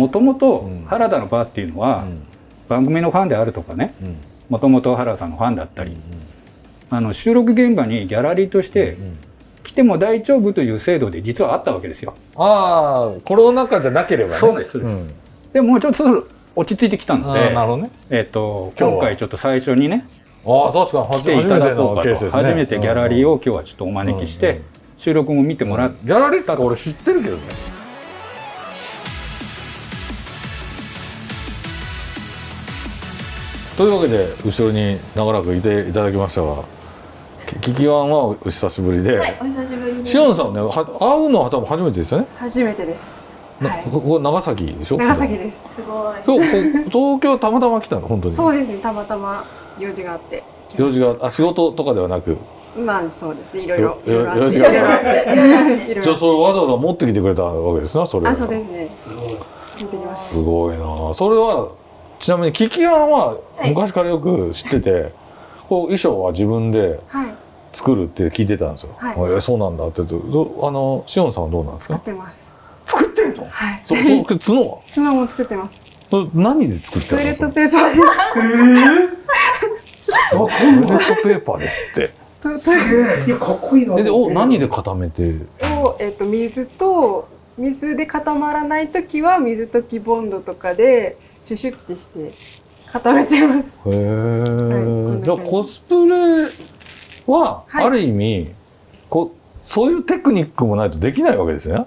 もともと原田のバーっていうのは、番組のファンであるとかねもともと原田さんのファンだったり、あの収録現場にギャラリーとして来ても大丈夫という制度で実はあったわけですよ。ああコロナ禍じゃなければね。そうですそうです、でもうちょっと落ち着いてきたので、なるほどね。えっと今回ちょっと最初にねああ確かに来ていただこうかと初めてギャラリーを今日はちょっとお招きして、収録も見てもらっギャラリーって俺知ってるけどねというわけで後ろに長らくいていただきましたがキキワンはお久しぶりで、はい、お久しぶりです。シオンさんねは会うのは多分初めてですよね、初めてです。はい。なここ長崎でしょ？長崎です。すごい。東京たまたま来たの？本当にそうですね。たまたま用事があって。用事があ仕事とかではなく？まあそうですね。いろいろよいろいろあってじゃあろ。それわざわざ持ってきてくれたわけですなそれあ、そうですね。見てきましすごいなそれはちなみにキキワンは昔からよく知ってて、こう衣装は自分で。作るって聞いてたんですよ。はい。えーそうなんだって。言うとどあのシオンさんはどうなんです作っかてます。作ってんの？はい。そそう角は？角も作ってます。何で作ってトイレットペーパーです。トイレットペーパーですって。トトイレいやかっこいいな。えでお何で固めてをえっと水と水で固まらないときは水溶きボンドとかでシュシュってして固めてます。へえ、はいじ。ゃあコスプレははい。ある意味、こうそういうテクニックもないとできないわけですね。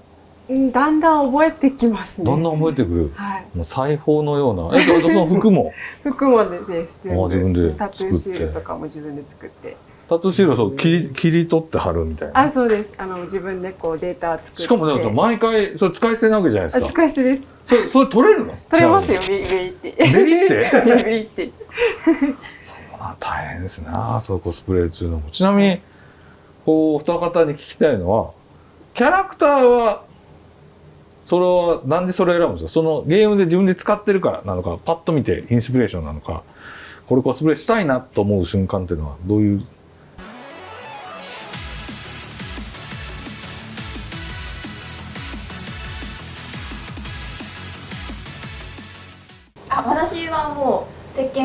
うんだんだん覚えてきますね。だんだん覚えてくる。はい。もう裁縫のような。えそその服も？服もです。全あ自分でタトゥーシールとかも自分で作ってタトゥーシールをそう切り切り取って貼るみたいな。あそうです。あの自分でこうデータ作って。しかもね毎回それ使い捨てなわけじゃないであすか。使い捨てです。それそれ取れるの？取れますよ。ビリビリって。ビリって？ビリって。あ大変ですな。そうコスプレっていうのも。ちなみにこうお二方に聞きたいのはキャラクターはそれはなんでそれ選ぶんですか？そのゲームで自分で使ってるからなのかパッと見てインスピレーションなのかこれコスプレしたいなと思う瞬間っていうのはどういう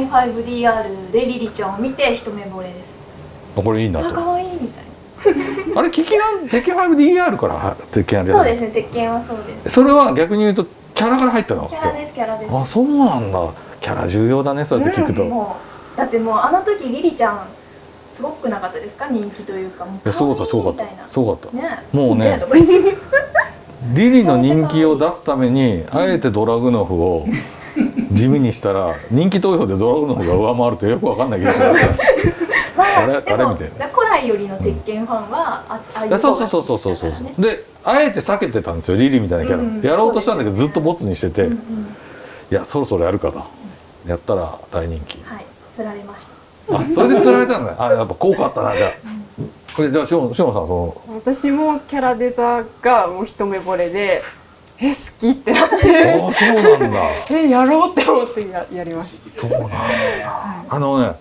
5DR でリリちゃんを見て一目惚れです。あこれいいなあ、と可愛いみたいあれ、キキラン、鉄拳 5DR から鉄拳そうですね、鉄拳はそうです。それは逆に言うと、キャラから入ったの？キャラです、キャラです。あ、そうなんだ。キャラ重要だね、そうやって聞くと。いうんもうだってもうあの時リリちゃんすごくなかったですか？人気というかもうや、すごかった、すごかった。すごかった。ねもうねリリの人気を出すために、あえてドラグノフを 地味にしたら、人気投票でドラグノフが上回るとよくわかんないけど、まああれ？あれみたい古来よりの鉄拳ファンは、あああいうそう方そうがそうそうそうそうであえて避けてたんですよリリみたいなキャラ、うんやろうとしたんだけどずっとボツにしてて、うんうんいやそろそろやるかとやったら大人気はい釣られましたあそれで釣られたんだねあやっぱ効果あったなじゃあこれじゃあしおしおさんその私もキャラデザがもう一目惚れでえ好きってなっあて。あそうなんだ。えやろうって思ってややりました。そうなんだ。あのね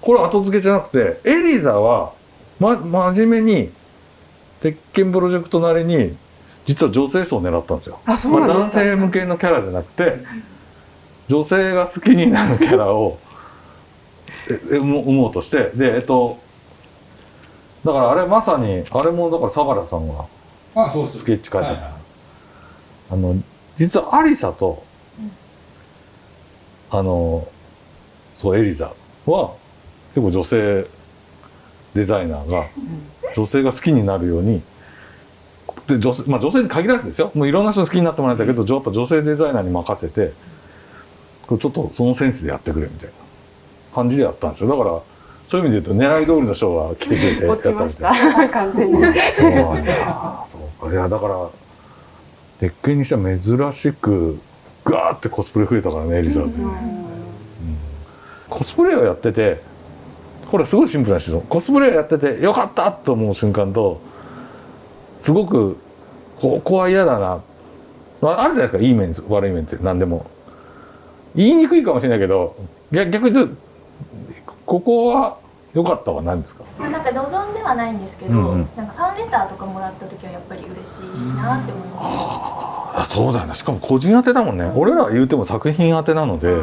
これ後付けじゃなくてエリザは、ま、真面目に鉄拳プロジェクトなりに実は女性層を狙ったんですよ。あそうなんまあですか。男性向けのキャラじゃなくて女性が好きになるキャラをえ え生も生もうとしてでえっとだからあれまさにあれもだから相良さんがあそうです。スケッチ書いてある、はいはいあの実はアリサと、あのそうエリザは結構女性デザイナーが女性が好きになるようにで女性,、まあ、女性に限らずですよ。もういろんな人に好きになってもらいたいけどやっぱ女性デザイナーに任せてこれちょっとそのセンスでやってくれみたいな感じでやったんですよ。だからそういう意味で言うと狙い通りの人が来てくれてやっ落ちました。みたいた完全に。そうなん。だ。そうか。いや、だから、鉄拳にしては珍しく、ガーってコスプレ増えたからね、エリザベス、うんコスプレをやってて、これすごいシンプルな人コスプレをやってて、よかったと思う瞬間と、すごく、ここは嫌だな。まあ、あるじゃないですか、いい面、悪い面って何でも。言いにくいかもしれないけど、逆逆に言うと、ここは良かったは何ですか？まあなんか望んではないんですけど、うんうん。なんかファンレターとかもらった時はやっぱり嬉しいなって思います、あそうだよねしかも個人宛てだもんね。俺らは言うても作品宛てなので、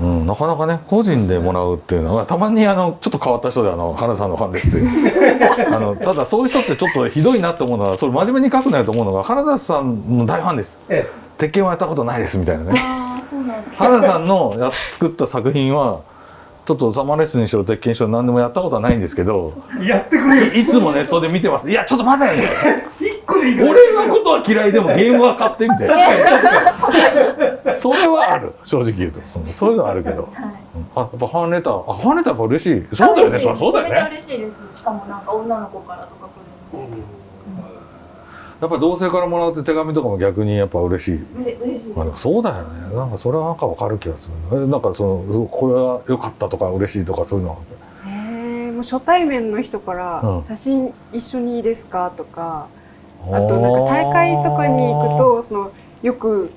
う。ん、なかなかね個人でもらうっていうのはたまにあのちょっと変わった人であの原さんのファンです。っ てあのただそういう人ってちょっとひどいなって思うのはそれ真面目に書くなよと思うのが原田さんの大ファンです。え鉄拳はやったことないですみたいなね。ああそうなんだ。原田さんのや作った作品はちょっとサマーレッスンにしろ鉄拳にしろ何でもやったことはないんですけどえやってくれよ。いいつもネットで見てます。いやちょっと待てよ。一個でいいから。俺のことは嫌いでもゲームは買ってみて。それはある。正直言うと。うんそういうのはあるけど。はい。あやっぱファンレター。あファンレターやっぱ嬉しい。そうだよね。そうだよめちゃめちゃね。嬉しいです。しかもなんか女の子からとか来るのやっぱ同性からもらうって手紙とかも逆にやっぱ嬉しい。で嬉しい。そうだよね。なんかそれはなんかわかる気がするえなんかそのこれは良かったとか嬉しいとかそういうのは。へえもう初対面の人からうん「写真一緒にいいですか?」とか、あとなんか大会とかに行くとそのよく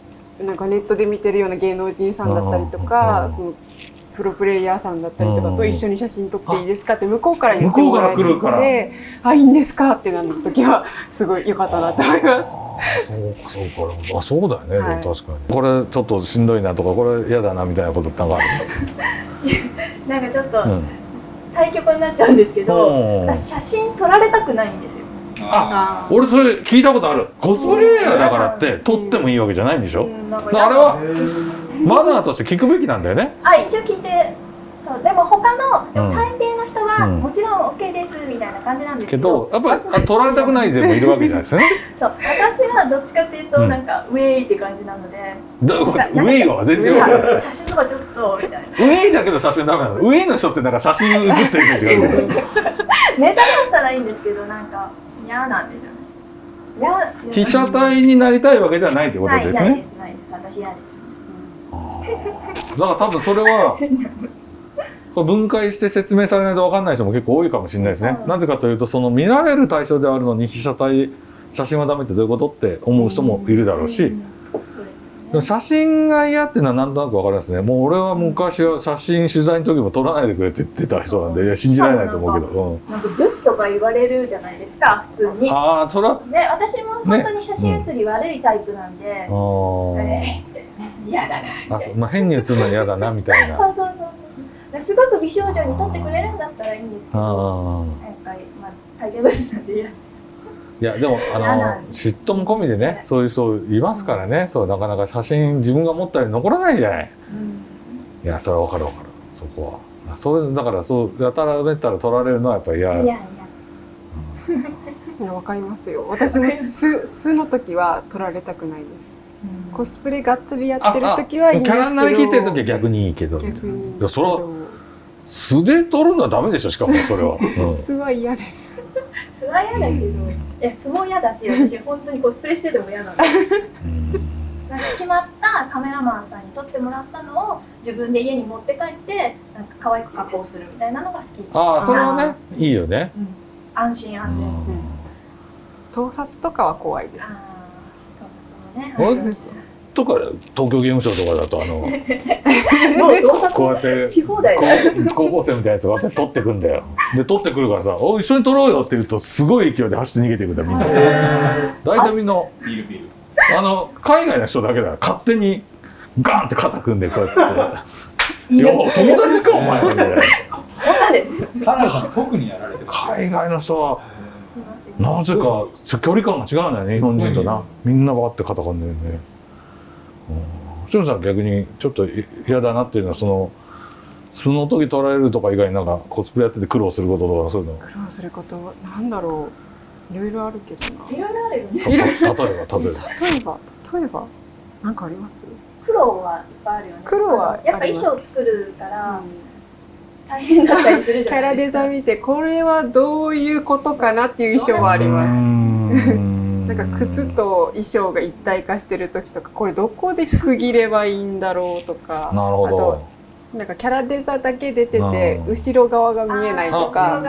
なんかネットで見てるような芸能人さんだったりとうんかそのプロプレイヤーさんだったりとかうんと一緒に写真撮っていいですかって向こうから言ってもらえ向こうから来るから。てあいいんですかってなった時はすごい良かったなと思います。そうかそうか。あそうだよね、はい。確かに。これちょっとしんどいなとかこれ嫌だなみたいなことってなんかある なんかちょっとうん。対局になっちゃうんですけど、うん。私写真撮られたくないんですよ。ああ俺それ聞いたことある。コスプレイヤーだからって撮ってもいいわけじゃないんでしょ、うんあれは？マナーとして聞くべきなんだよね。あ一応聞いて。そうでも他のうん。大抵の人はうん。もちろん OK ですみたいな感じなんですけけど、どやっぱりあ撮られたくない勢もいるわけじゃないですよね。そう。私はどっちかっていうとうん。なんかウェイって感じなので、だウェイは全然写真とかちょっとみたいな。ウェイだけど写真ダメなの？ウェイの人ってなんか写真写ってるイメージがある ネタだったらいいんですけどなんか嫌なんですよね。嫌被写体になりたいわけではないってことないないでですねすないです。私嫌です、だから多分それは分解して説明されないと分かんない人も結構多いかもしれないですね、うん。なぜかというとその見られる対象であるのに被写体写真はダメってどういうことって思う人もいるだろうし、写真が嫌っていうのはなんとなく分かりますね。もう俺は昔は写真取材の時も撮らないでくれって言ってた人なんでいや信じられないと思うけど、うんなんかブスとか言われるじゃないですか普通に。ああそれはね私も本当に写真写り悪いタイプなんで、あえ嫌だなみあまあ、変に写るの嫌だな みたいな。なそうそうそう。すごく美少女に撮ってくれるんだったらいいんですけどあやっぱりまあ大抵ブスなんで嫌ーいやでもあの嫉妬も込みでねそういう人いますからねそうなかなか写真自分が持ったように残らないじゃない。うん。いやそれは分かる分かるそこは。あそういうだからそうやたらめったら取られるのはやっぱり嫌いやいやいやわかりますよ。私も素素の時は撮られたくないですコスプレがっつりやってる時はいいんキですけど。ャラになりきってる時は逆にいいけど。逆に。いやそれはど素で撮るのはダメでしょしかも それは、うん。素は嫌です。素は嫌だけど、いや素も嫌だし私本当にコスプレしてても嫌なん。でうん。なんか決まったカメラマンさんに撮ってもらったのを自分で家に持って帰ってなんか可愛く加工するみたいなのが好き。ああそれはねいいよね、安心安全、うん。盗撮とかは怖いですああとか東京ゲームショウとかだとあの こうやってし放題こう高校生みたいなやつがこうやって取ってくんだよ。で取ってくるからさ「おい一緒に取ろうよ」って言うとすごい勢いで走って逃げていくんだよみんな。大体みんなビールビール。あの海外の人だけだよ勝手にガンって肩組んでこうやって「いや。友達かお前」みたいなそうなんです。よ花田さん特にやられてます海外の人はななぜか距離感が違うんだよね日本人とな。みんなバーって肩組んでるね。しのさん逆にちょっと嫌だなっていうのはその素の時取られるとか以外になんかコスプレやってて苦労することとかそういうの。苦労することなんだろう。いろいろあるけどな。いろいろあるよね。例えば例えば。例えば例えばなんかあります？苦労はいっぱいあるよね。苦労はやっぱ衣装作るから大変だったりするじキャラデゃないですか。ザ見てこれはどういうことかなっていう衣装はあります。ななんか靴と衣装が一体化してる時とかこれどこで区切ればいいんだろうとか。なるほど。あとなんかキャラデザだけ出ててうん後ろ側が見えないとか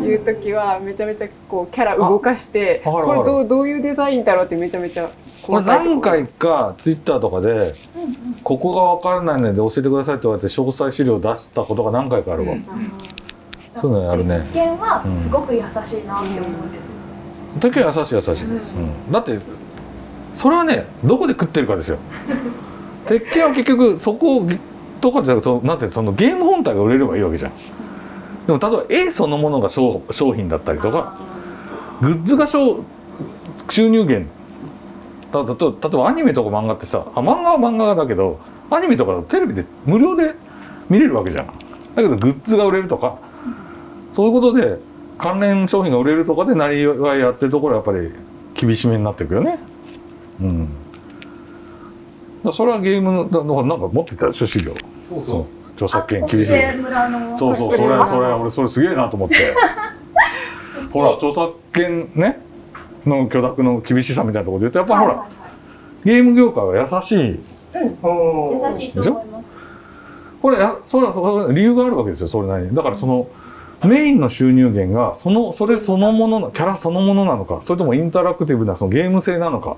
いう時はめちゃめちゃこうキャラ動かしてこれどうどういうデザインだろうってめちゃめちゃこれ細かいとこ何回かツイッターとかでここが分からないので教えてくださいって言われて詳細資料を出したことが何回かあるわ、うん。そういうのやるね。一見はすごく優しいなって思うんですよ、時は優しい優しい、うん。だってそれはねどこで食ってるかですよ。鉄拳は結局そことかじゃなくてなんてそのゲーム本体が売れればいいわけじゃん。でも例えば絵そのものが商商品だったりとかグッズが商収入源。だだと例えばアニメとか漫画ってさあ漫画は漫画だけどアニメとかテレビで無料で見れるわけじゃん。だけどグッズが売れるとか。そういうことで関連商品が売れるとかでなりわいやってるところはやっぱり厳しめになっていくよね。うん。だそれはゲームのだからなんか持ってたでしょ資料そうそう。著作権厳しい。そうそうそれそれ俺それすげえなと思って。ほら著作権ねの許諾の厳しさみたいなところで言うとやっぱほらゲーム業界は優しい。優しいと思います。これやそれは理由があるわけですよそれなりに。だからそのメインの収入源がそのそれそのもののキャラそのものなのかそれともインタラクティブなそのゲーム性なのか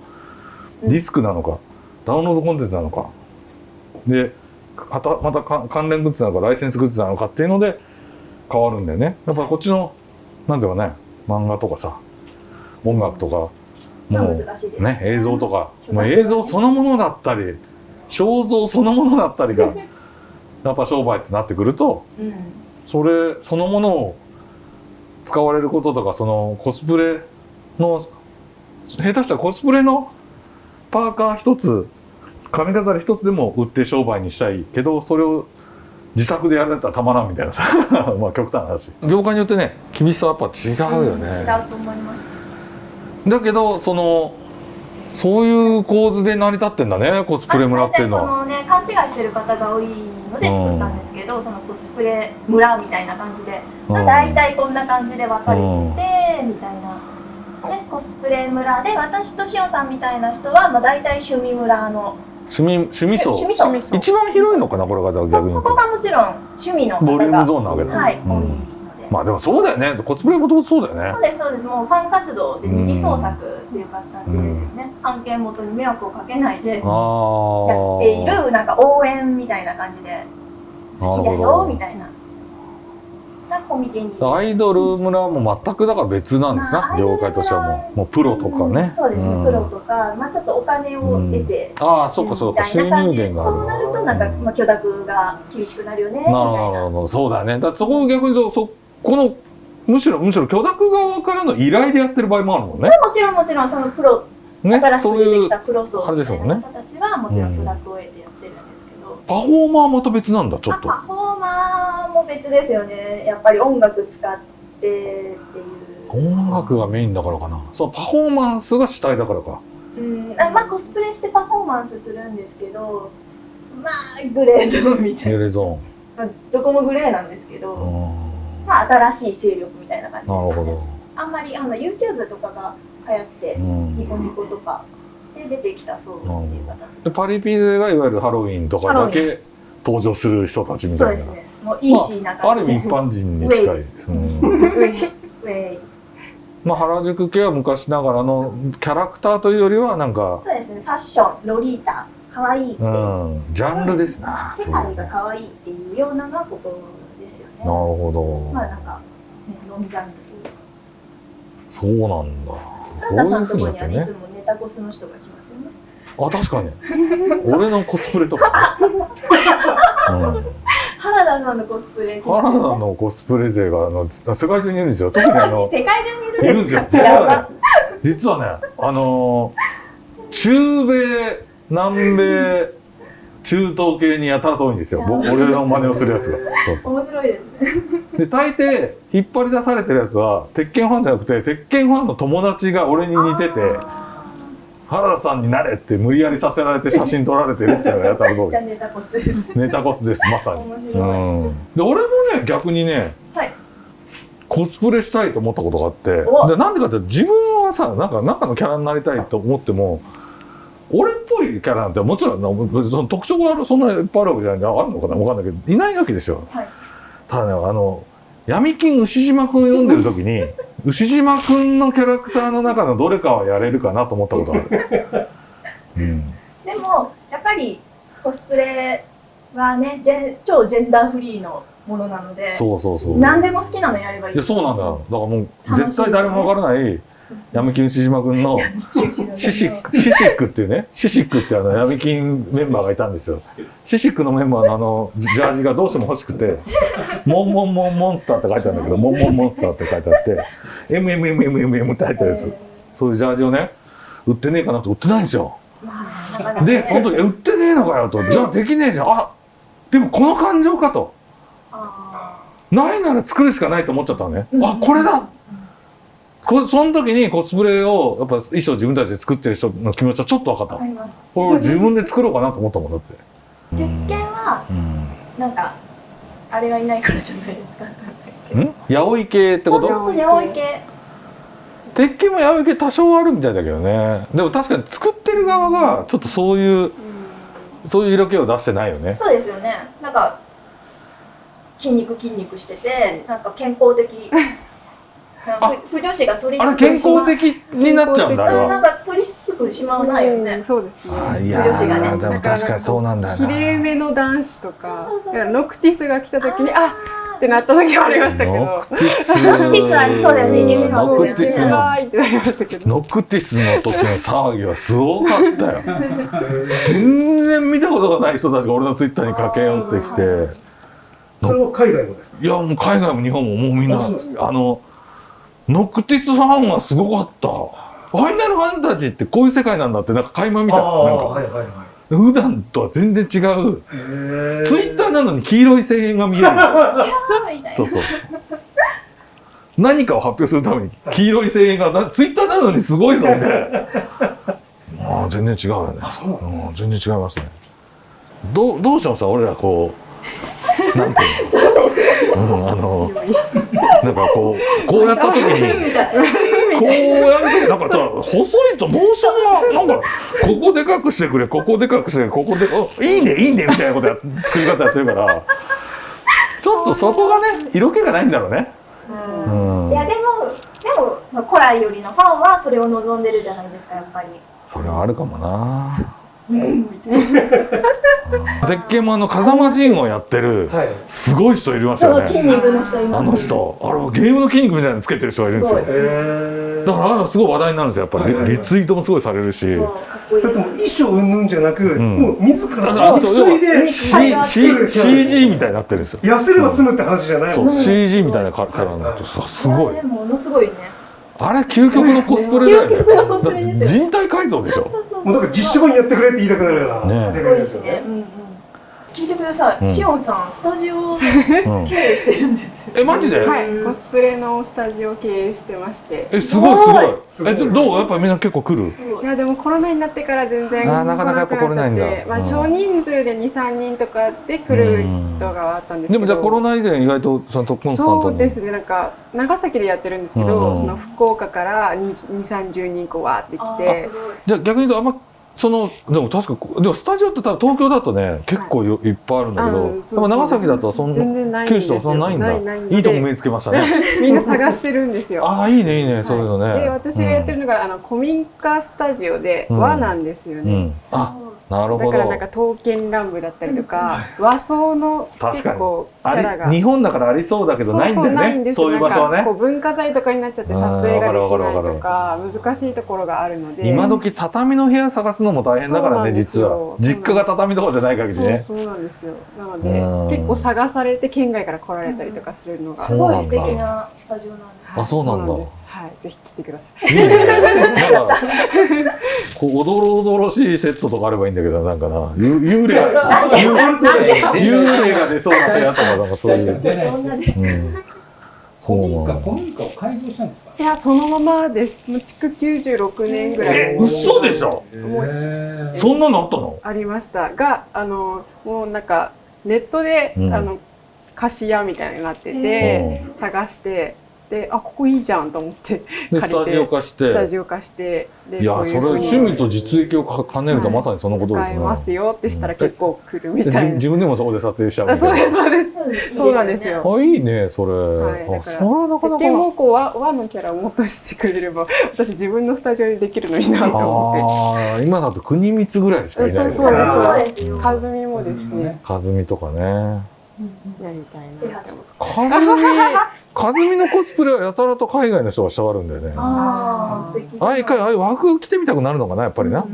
ディスクなのか、ダウンロードコンテンツなのか。でまたまたか関連グッズなのかライセンスグッズなのかっていうので変わるんだよね。やっぱこっちのなんていうかね漫画とかさ音楽とかもうね。映像とかもう映像そのものだったり肖像そのものだったりがやっぱ商売ってなってくるとうんそれそのものを使われることとかそのコスプレの下手したらコスプレのパーカー一つ髪飾り一つでも売って商売にしたいけどそれを自作でやられたらたまらんみたいなさ。まあ極端な話。業界によってね厳しさはやっぱ違うよね、違うと思います。だけどそのそういう構図で成り立ってんだねコスプレ村っていうのは。あ大体このね勘違いしてる方が多いので作ったんですけど、そのコスプレ村みたいな感じで、まあ、大体こんな感じで分かれてて、みたいな。でコスプレ村で私としおんさんみたいな人は、まあ、大体趣味村の趣味趣味層。一番広いのかなこれが逆にこと。こがもちろん趣味のボリュームゾーンなわけだはい、うんまあでもそうだよね。コスプレもともとそうだよね。そうですそうですもうファン活動で二次創作っていう形ですよね、案件元に迷惑をかけないでやっているなんか応援みたいな感じで好きだよみたいなアイドル村も全くだから別なんですな、まあ業界としてはもう。もうプロとかね、うんそうですね、ん。プロとか、まあ、ちょっとお金を得て、ああそっかそっか。収入源がそうなるとなんか、まあ、許諾が厳しくなるよねみたいなるほどな。るほど。そうだよね。だってそこを逆に言うとそこのむしろむしろ許諾側からの依頼でやってる場合もあるもんね。もちろんもちろん。そのプロね新しくそういう出てきたプロ層あれみたいなですもんね方たちはもちろん許諾を得てパフォーマーはまた別なんだちょっと。あパフォーマーも別ですよね。やっぱり音楽使ってっていう。音楽がメインだからかな。そうパフォーマンスが主体だからか。うん。あまあコスプレしてパフォーマンスするんですけどまあグレーゾーンみたいな、エレゾまあ、どこもグレーなんですけど、まあ新しい勢力みたいな感じですなるほど。あんまりあの YouTube とかが流行って、うん。ニコニコとかで出てきたそうっていう形で。パリピ勢がいわゆるハロウィンとかだけ登場する人たちみたいな。そうですね。もうイージーなあ感じる意味一般人に近いです、うんウェイ。ウェイ。まあ原宿系は昔ながらのキャラクターというよりはなんか、そうですね。ファッションロリータ。可愛いって、う。ん、ジャンルですな世界が可愛いっていうようなのがここですよね。なるほど、まあなんか、ね、飲みジャンルそうなんだ。ここういうふうになってねタコスの人が来ますよね。あ確かに。俺のコスプレとか、ね。うん、原田さんのコスプレ。来ます原田のコスプレ勢があの世界中にいるんですよ。特にあの 世界中にいるんでいるんですすか実はねあのー中米南米中東系にやたらと多いんですよ。僕俺の真似をするやつが。そうそう。面白いですね。で大抵引っ張り出されてるやつは鉄拳ファンじゃなくて鉄拳ファンの友達が俺に似てて原田さんになれって無理やりさせられて写真撮られてるっていうのがやたらと多いじゃあネタコス。ネタコスですまさに、うん、で俺もね逆にねはい。コスプレしたいと思ったことがあっておでなんでかって自分はさなんか中のキャラになりたいと思っても俺っぽいキャラなんてもちろんなその特徴があるそんなにいっぱいあるわけじゃないあるのかな分かんないけどいないわけですよ。はい。ただねあの闇金牛島くん読んでる時に 牛島くんのキャラクターの中のどれかはやれるかなと思ったことがある、うん、でもやっぱりコスプレはねジェン超ジェンダーフリーのものなのでそうそうそう。何でも好きなのやればいい。いやそうなんだよ。だからもう絶対誰もわからない闇金牛島君のシシックシシックっていうね。シシックっていうあの闇金メンバーがいたんですよ。シシックのメンバーのあのジャージがどうしても欲しくて「モンモンモンモンスター」って書いてあるんだけど「モンモンモンスター」って書いてあって「MMMMMM」って入ってるやつ。そういうジャージをね売ってねえかなと売ってないんですよ。でその時「え売ってねえのかよ」と「じゃあできねえじゃん。あでもこの感情か」と。あ「ないなら作るしかない」と思っちゃったのね。あこれだこその時にコスプレをやっぱ衣装自分たちで作ってる人の気持ちはちょっと分かったこれ自分で作ろうかなと思ったもんだって。鉄拳はうんなんかあれがいないからじゃないですか。ん八百系ってこと？そうそう八百系。鉄拳も八百系多少あるみたいだけどね。でも確かに作ってる側がちょっとそういうそういう色気を出してないよね。そうですよね。なんか筋肉筋肉しててなんか健康的不女子が取りあれ健康的になっちゃうんだあれは。なんか取りつくしまわないよね、うんそうですね。あいや女子がね。ーでも確かにそうなんだよ綺麗なめの男子とかそうそうそうだからノクティスが来た時にあってなった時もありましたけど。ノクティス。ノクティスはそうだよね。ノクティスの。ノクティスの時の騒ぎはすごかったよ。全然見たことがない人たちが俺のツイッターに駆け寄ってきて。それは海外もですか？いやもう海外も日本ももうみんなあのノクティスファンはすごかった。ファイナルファンタジーってこういう世界なんだってなんか垣間見た。なんか。はいはいはい。普段とは全然違う。ツイッターなのに黄色い声援が見える。そうそう何かを発表するために黄色い声援がなツイッターなのにすごいぞみたいな。ああ全然違うよね。あそうなうん、全然違いますね。どうどうしてもさ俺らこうなんていうの、うん、あの なんかこうこうやった時に こうやるとなんかさ細いとモーションがなんか ここでかくしてくれここでかくしてくれここでおいいねいいねみたいなことや作り方やってるからちょっとそこがね色気がないんだろうね。ううんんいやでもでもまあ古来よりのファンはそれを望んでるじゃないですかやっぱりそれはあるかもな。鉄拳もあの風間陣をやってるはいすごい人いますそよね。の筋肉の人いますあの人、あれゲームの筋肉みたいなのつけてる人がいるんですよ。だからあれすごい話題になるんですよ。やっぱはいはいはいりリツイートもすごいされるし。だってもう衣装云々じゃなく、んもう自ら一人で CG みたいになってるんですよ。痩せれば済むって話じゃないもんそう CG みたいなキャラになってさすごい。ものすごいねあれ究極のコスプレだよね。人体改造でしょ。そうそうそうもうだから実写版やってくれって言いたくなるようねなね。ねうんうん聞いてください、うん。シオンさんスタジオ 経営してるんですよ。えマジで？はい。コスプレのスタジオを経営してまして。えすごいすごい。すごい。えどどう？やっぱみんな結構来る？い。いやでもコロナになってから全然来なくなっちゃって。まあ、うん。少人数で23人とかで来る人があったんですけど。でもじゃあコロナ以前意外とそのトップコンスタントに。そうですね。なんか長崎でやってるんですけど、うん。その福岡から2 3 0人こうわーって来あーてすごい。じゃあ逆に言うとあんまそのでも確かでもスタジオって多分東京だとね結構よい。っぱいあるんだけど、でも長崎だとそんな全然ないんですよ。九州とかそんなないんだ。ないないとこ目つけましたね。みんな探してるんですよ。ああいいねいいね、そういうのね。で私がやってるのが、あの古民家スタジオでうん。和なんですよね。うん、うん、あなるほど。だからなんか刀剣乱舞だったりとか、和装の結構キあャラが。り日本だからありそうだけどないんだよね。そういう場所はね。こう文化財とかになっちゃって撮影ができないとか難しいところがあるので。今時畳の部屋探すのも大変だからね実よ。は。実家が畳とかじゃない限りね。そうそうなんですよ。なのうん。で結構探されて県外から来られたりとかするのが、すごい素敵なスタジオなんではいあそうなんだ。です。はい。ぜひ来てください。いいね。なんかこうおどろおどろしいセットとかあればいいんだけどなんかな。ゆ幽霊。が幽幽霊が出そうな部屋とかな。んかそういう、出ないです。古民家古民家を改造したんですか？いやそのままです。もう築96年ぐらい。え嘘でしょ？もうそんなのあったの？ありました。があのもうなんかネットで、うん。あの貸し屋みたいになってて、へ探してであここいいじゃんと思ってで借りてスタジオ化して。スタジオ化してでいやそれ趣味と実益を兼ねるとまさにそのことですね、使えますよってしたら結構来るみでたいな、自自分でもそこで撮影しちゃうそうですそうです。そうそうなんですよ。あいいねそれ、はいだからあそれはなかなか。鉄拳もこう和和のキャラをもっとしてくれれば 私自分のスタジオでできるのになと思ああ今だと国光ぐらいしかいないそうそうですそう。です和美もですね、和美とかね。やりたいなって思って和美和美のコスプレはやたらと海外の人がしたがるんだよね。ああ素敵ああ一回ああ和服着てみたくなるのかなやっぱりな、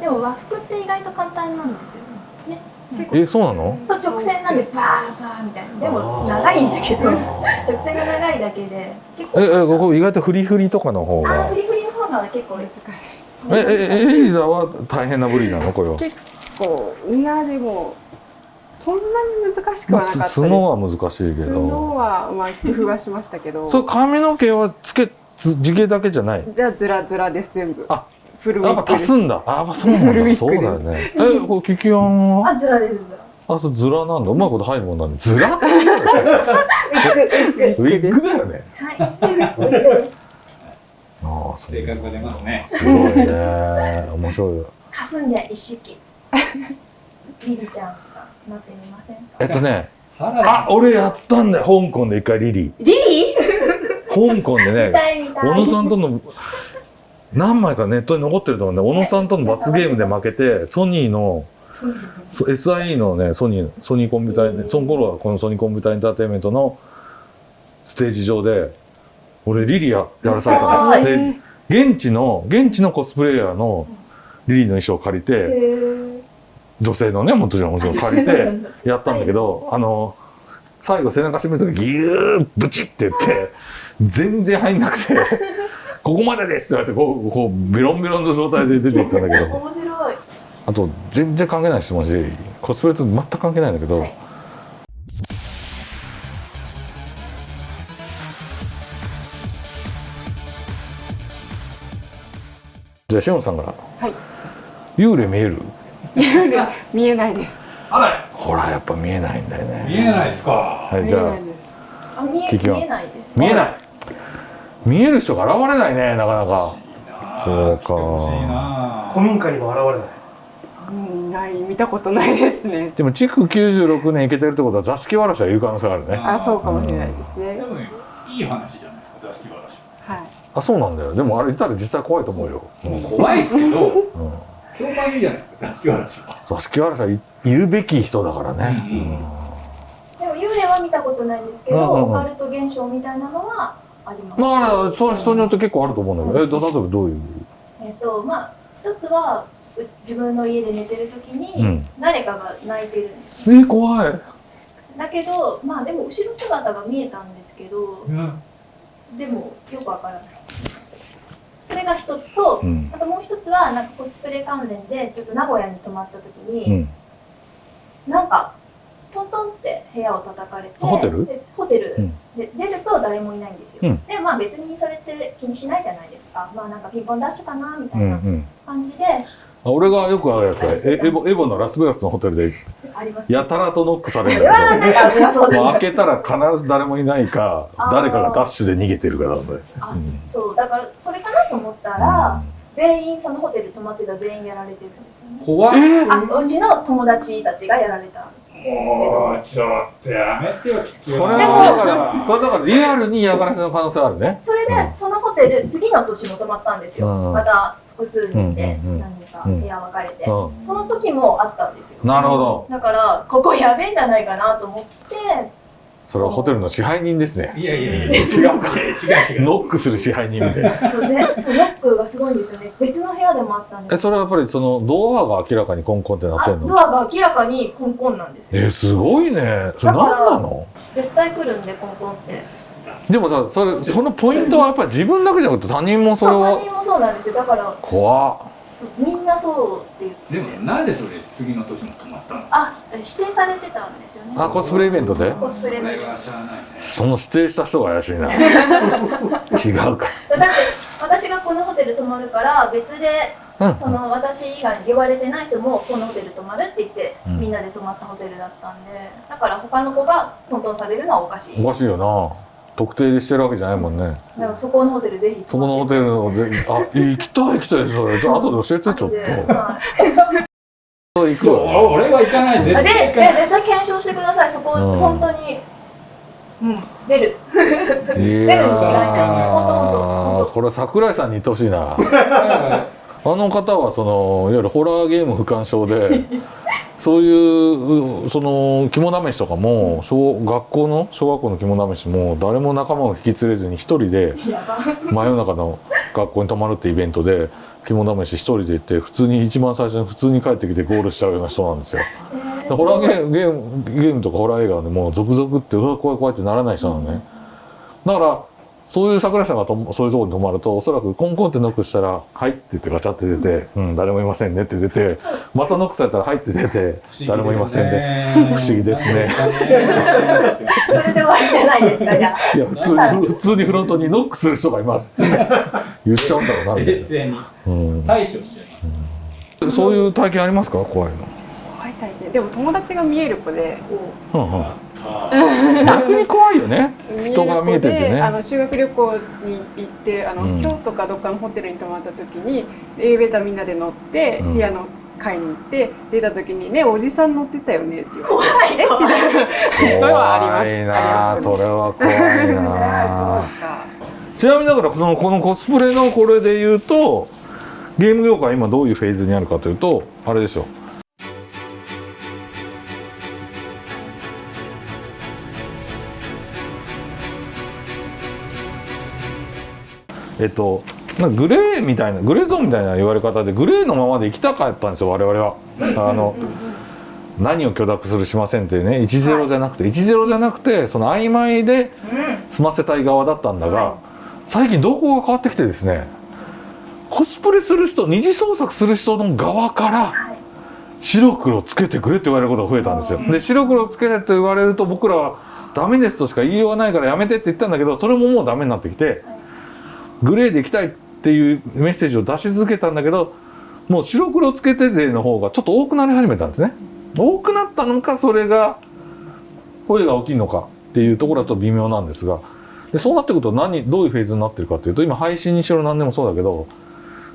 でも和服って意外と簡単なんですよね。えそうなの？そう直線なんでバーバーみたいな。でも長いんだけど。直線が長いだけで結構。ええここ意外とフリフリとかの方あがーフリフリの方が結構難しい。ええエリザは大変な部類なの？これは。結構いやでもそんなに難しくはなかったです。角は難しいけ角どはまあ工夫はしましたけど。それ髪の毛はつけつ地毛だけじゃない？じゃあズラズラです全部。あフルウィッグです。足すんだ。あやっぱそうなんだ。そうだよね。えこれキキアンは？あずらです。ずらあそうズラなんだ。うまいこと入るもんなんでズラ？ウウィッグだよねはい。ああ性格が出ますね。すごいね。面白いかすんで一式リリちゃん。がなってみませんか？えっとね。原あ俺やったんだよ。香港で一回リリリリー？香港で見ね小野さんとの何枚かネットに残ってると思うんで小野さんとの罰ゲームで負けてソニーのそうそ SIE のねソニーソニーコンピューターその頃はこのソニーコンピューターエンターテインメントのステージ上で俺リリややらされたの。はいで現地の現地のコスプレイヤーのリリーの衣装を借りへてー女性のねもちろんもちろん借りてやったんだけど、はい。あの最後背中締める時ギューブチって言って全然入んなくて「ここまでです」って言われてこうこうベロンベロンの状態で出ていったんだけど。面白い。あと全然関係ない質問しコスプレと全く関係ないんだけど、はい。じゃあしおんさんから。はい。幽霊見える？見えないです。ほらやっぱ見えないんだよね。見えないですか。はいじゃあ。見えないです。あ見え聞きは見えないです。見えない。見える人が現れないねなかなか。そうか。古民家にも現れない。うんない見たことないですね。でも築96年いけてるってことは座敷わらしはいる可能性があるね。あそうかもしれないですね。でもねいい話じゃないですか座敷わらしは。い。あそうなんだよ。でもあれいたら実際怖いと思うよ、うんもう怖いですけどうん評判いいじゃないですか座敷わらしは。座敷わらしはい、いるべき人だからね、うん。うんでも幽霊は見たことないんですけど、うんうんうん。オカルト現象みたいなのはあります。まあそ人によって結構あると思うんだけど、えど例えばどういう？えっとまあ一つはう自分の家で寝てる時に、うん。誰かが泣いてるんです。え怖い。だけどまあでも後ろ姿が見えたんですけど、でもよくわからない。それが一つと、うん。あともう一つはなんかコスプレ関連でちょっと名古屋に泊まった時に、うん。なんかトントンって部屋を叩かれてホテル？でホテル、うん。で出ると誰もいないんですよ、うん。でまあ別にそれって気にしないじゃないですか。まあなんかピンポンダッシュかなみたうんういなん。感じであ俺がよく会うやつはえエボエボのラスベガスのホテルでやたらとノックされるんだけ開けたら必ず誰もいないかあー。誰かがダッシュで逃げてるかなんだよ、あうん。そうだからそれかなと思ったら、全員そのホテル泊まってた全員やられてるんですよね。怖いあうちの友達たちがやられたもうちょっとやめてよそれはだからそれだからリアルに嫌がらせの可能性あるね。それでうんそのホテル次の年も泊まったんですよ、うん。また複数人で。うんうんうんか部屋分かれて、うその時もあったんですよ。なるほど。だからここやべえんじゃないかなと思って。それはホテルの支配人ですね。いやいやいや。違うか。違う違う。ノックする支配人みたいな。そうでそうノックがすごいんですよね。別の部屋でもあったんですえそれはやっぱりそのドアが明らかにコンコンってなってんの？あドアが明らかにコンコンなんですよ。えすごいね。それ何なの？絶対来るんでコンコンって。でもさそれそのポイントはやっぱり自分だけじゃなくて他人もそれそう他は人もそうなんですよ。だから怖っみんなそうって言ってでもなんでそれ次の年も泊まったの？あ指定されてたんですよね。あコスプレイベントで？コスプレそれでがしゃあないね。その指定した人が怪しいな。違うか。だって私がこのホテル泊まるから別でうん。その私以外に言われてない人もこのホテル泊まるって言って、うん。みんなで泊まったホテルだったんでだから他の子がトントンされるのはおかしい。おかしいよな特定してるわけじゃないもんね。だからそこのホテルぜひ。そこのホテルのぜあ行きたい行きたいそれ。じゃあ後で教えてちょっと。はい行くわ。俺は行かない。絶あで対行かない。で絶対検証してください。そこ、うん本当にうん。出る。いや出るに違いない。ほんとほんーとこれ桜井さんに言ってほしいな。あの方はそのいわゆるホラーゲーム不干渉でそういうその肝試しとかも小学校の小学校の肝試しも誰も仲間を引き連れずに一人で真夜中の学校に泊まるってイベントで肝試し一人で行って普通に一番最初に普通に帰ってきてゴールしちゃうような人なんですよ。でホラーゲームゲームゲームとかホラー映画でもう続々ってうわ怖い怖いってならない人なのね。だからそういう桜井さんがとそういうところに泊まるとおそらくコンコンってノックしたら「はい」って言ってガチャって出て「うん。誰もいませんね」って出てまたノックされたら「はい」って出て「誰もいませんね」不思議ですね。それで終わりじゃないですかじゃあ。いや普通に普通にフロントにノックする人がいますって。言っちゃうんだろうなみたいな。うん。対処しちゃいますそういう体験ありますか怖いの。怖い体験。でも友達が見える子でうんうん逆に怖いよね。人が見えててね。あの修学旅行に行ってあの、うん。京都かどっかのホテルに泊まった時にエレベーターみんなで乗って、うん。部屋の階に行って出た時にねおじさん乗ってたよねって言われて。怖い。怖い のはあります。怖いなあありそれは怖いな。ちなみにだからこのこのコスプレのこれで言うとゲーム業界今どういうフェーズにあるかというとあれですよえっとグレーみたいなグレーゾーンみたいな言われ方でグレーのままで行きたかったんですよ我々は。あの何を許諾するしませんっていうね10じゃなくて10じゃなくてその曖昧で済ませたい側だったんだが最近動向が変わってきてですねコスプレする人二次創作する人の側からはい。白黒つけてくれって言われることが増えたんですよ。で白黒つけてって言われると僕らはダメですとしか言いようがないからやめてって言ったんだけどそれももうダメになってきてグレーで行きたいっていうメッセージを出し続けたんだけどもう白黒つけて勢の方がちょっと多くなり始めたんですね。多くなったのかそれが声が大きいのかっていうところだと微妙なんですが。でそうなってくると何どういうフェーズになってるかっていうと今配信にしろ何でもそうだけど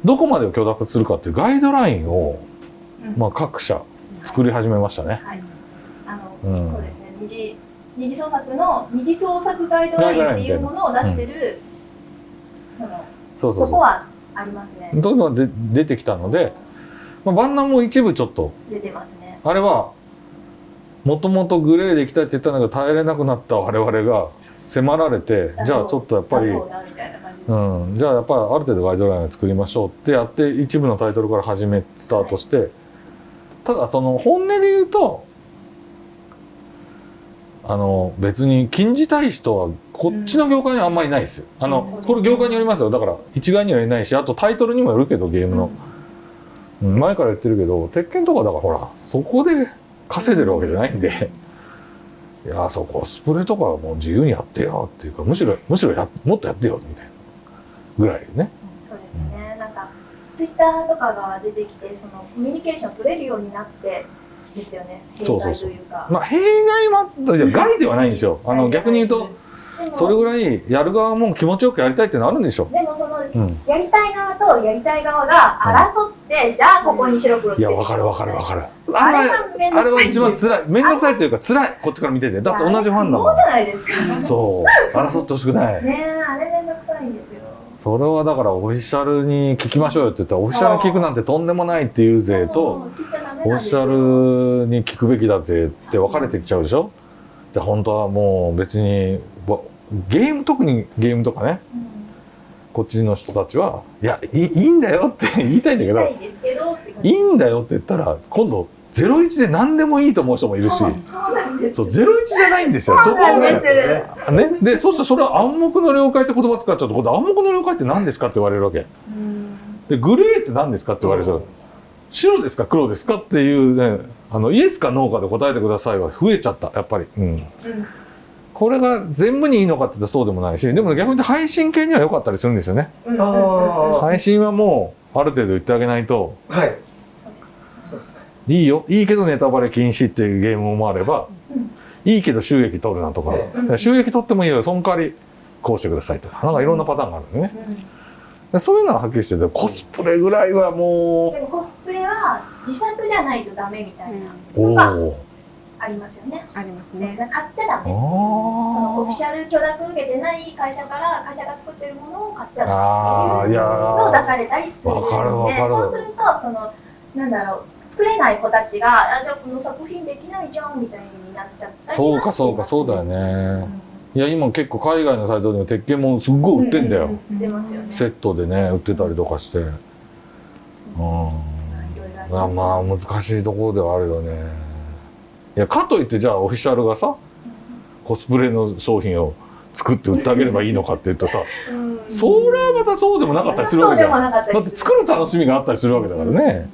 どこまでを許諾するかっていうガイドラインを、うん。まあ、各社作り始めましたね。はい。あの、うん。そうですね。二次二次創作の二次創作ガイドラインっていうものを出してる、そのそうそうそここはありますね。う。どんどんで出てきたので、まあ、バンナも一部ちょっと出てますね。あれはもともとグレーで行きたいって言ったのが耐えれなくなった我々が迫られてじゃあちょっとやっぱり、そうん、じゃあやっぱりある程度ガイドラインを作りましょうってやって一部のタイトルから始めスタートしてただその本音で言うとあの別に禁じたい人はこっちの業界にはあんまりいないですよ。あのうん。これ業界によりますよ。だから一概には言えないしあとタイトルにもよるけどゲームの、うん前から言ってるけど鉄拳とかだからほらそこで稼いでるわけじゃないんで。いやそうコスプレとかはもう自由にやってよっていうかむしろむしろやもっとやってよみたいな。ぐらいね。そうですね、なんかツイッターとかが出てきてそのコミュニケーション取れるようになってですよね弊害というかまあ弊害もあったいや 害ではないんですよ。あの逆に言うとそれぐらいやる側も気持ちよくやりたいってのあるんでしょ。でもそのうん。やりたい側とやりたい側が争って、じゃあここに白黒ついやわかるわかるわかる。あれあれは一番辛い。面倒くさいというか辛い。こっちから見てて。だって同じファンだもんそうじ。ゃないですか？ねそう。争ってほしくない。えあれめんどくさいんですよそれはだからオフィシャルに聞きましょうよって言ったらオフィシャルに聞くなんてとんでもないっていう勢とオフィシャルに聞くべきだぜって分かれてきちゃうでしょ？で本当はもう別にわゲーム特にゲームとかね。うん。こっちの人たちはいやいいんだよって言いたいんだけど言いたいんだよって言ったら今度01で何でもいいと思う人もいるし。そうそうなんです。そう01じゃないんですよ。そうなんです。ね。ね。でそしたらそれは暗黙の了解って言葉使っちゃうと今度暗黙の了解って何ですかって言われるわけ。うん。でグレーって何ですかって言われる。と白ですか黒ですかっていうねあのイエスかノーかで答えてくださいは増えちゃったやっぱり、うん、うん。これが全部にいいのかって言ったらそうでもないしでも逆に配信系には良かったりするんですよね。うん。配信はもうある程度言ってあげないと。はい。そうですね。いいよ。いいけどネタバレ禁止っていうゲームもあれば、うん。いいけど収益取るなとか、え収益取ってもいいよ。その代わりこうしてくださいとか。なんかいろんなパターンがあるんでね。うん。でそういうのははっきりしててコスプレぐらいはもでもコスプレは自作じゃないとダメみたいなうおおーありますよね。ありますね。ね。買っちゃダメ。そのオフィシャル許諾受けてない会社から会社が作ってるものを買っちゃダメ。ああいやのを出ーされたりするので、わかるわかる。そうするとそのなんだろう作れない子たちがあじゃあこの作品できないじゃんみたいになっちゃったりそうかそうかそうだよねいや今結構海外のサイトでも鉄拳もすっごい売ってんだよ、売ってますよね。セットでね売ってたりとかして。うん。まあまあ難しいところではあるよね。いやかといってじゃあオフィシャルがさコスプレの商品を作って売ってあげればいいのかって言うとさうん。それはまたそうでもなかったりするわけじゃん。そうでもなかったりだって作る楽しみがあったりするわけだからね、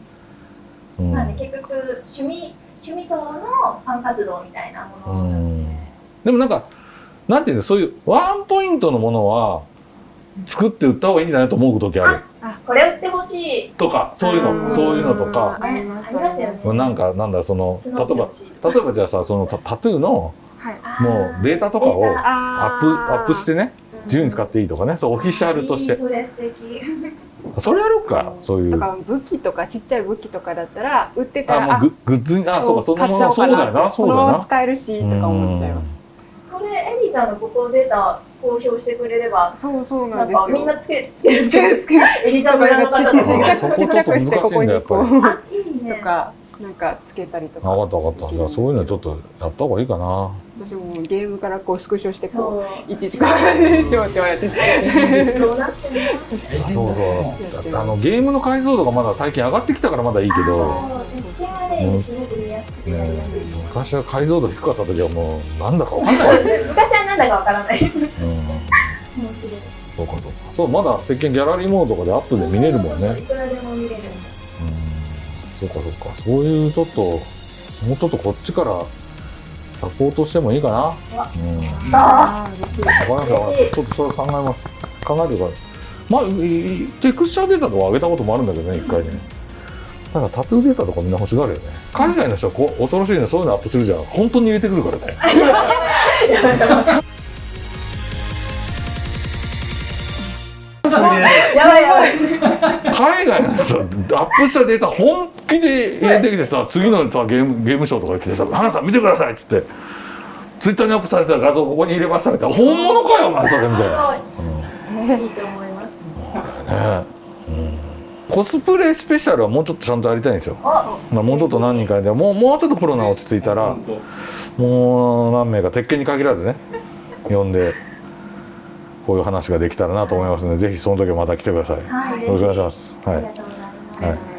うん。まあね、結局趣味趣味層のファン活動みたいなものなので、でもなんかなんていうのそういうワンポイントのものは作って売った方がいいんじゃないと思う時あるこれ売ってほしい。とかそういうのそういうのとか。ありますあります。よねなんかなんだその例えば例えばじゃあさそのタタトゥーのはい。もうデータとかをアップアップしてね自由に使っていいとかね。そうオフィシャルとして。いいそれ素敵。それやろうかそういう。とか武器とかちっちゃい武器とかだったら売ってたらあもうググッズにあそうかその買っちゃおうかままそうだよななそうのままそだよな使えるしとか思っちゃいますこれエリーさんのここデータ公表してくれればそうそうななんんですよ。かみんなつけつけるつける。つけるエリザベラの方たちちっちゃがくちっちゃくしてここにこうあいいねとかなんかつけたりとか。分かった分かった。じゃあそういうのちょっとやった方がいいかな私もゲームからこうスクショしてこそうういちいちこう超超やってそう。なってそうそう。あのゲームの解像度がまだ最近上がってきたからまだいいけど、ね昔は解像度低かった時はもうなんだか分かんない、うん、昔はなんだかわからない。面白い。そうかそうか。そうまだ鉄拳ギャラリーモードとかでアップで見れるもんね。いくらでも見れる。んでうん。そうかそうか。そういうちょっともうちょっとこっちからサポートしてもいいかな。わうん。あ。あー嬉しいわかりました。嬉しい。ちょっとそれ考えます。考えてください。まあテクスチャーデータとか上げたこともあるんだけどね一回ね。ただタトゥーデータとかみんな欲しがるよね。海外の人はこう恐ろしいねそういうのアップするじゃん。本当に入れてくるからね。すげえ。海外の人アップしたデータ本気で入れてきてさ次のさゲームゲームショーとかに来てさ「花さん見てください」っつってツイッターにアップされた画像ここに入れましたみたいな。本物かよお前それみたいな。すごい。いいと思いますねうん、コスプレスペシャルはもうちょっとちゃんとやりたいんですよ、あ。まあ、もうちょっと何人かでもうもうちょっとコロナ落ち着いたらもう何名か鉄拳に限らずね呼んでこういう話ができたらなと思いますのでぜひその時はまた来てください。よはい。ろしくお願いします。はい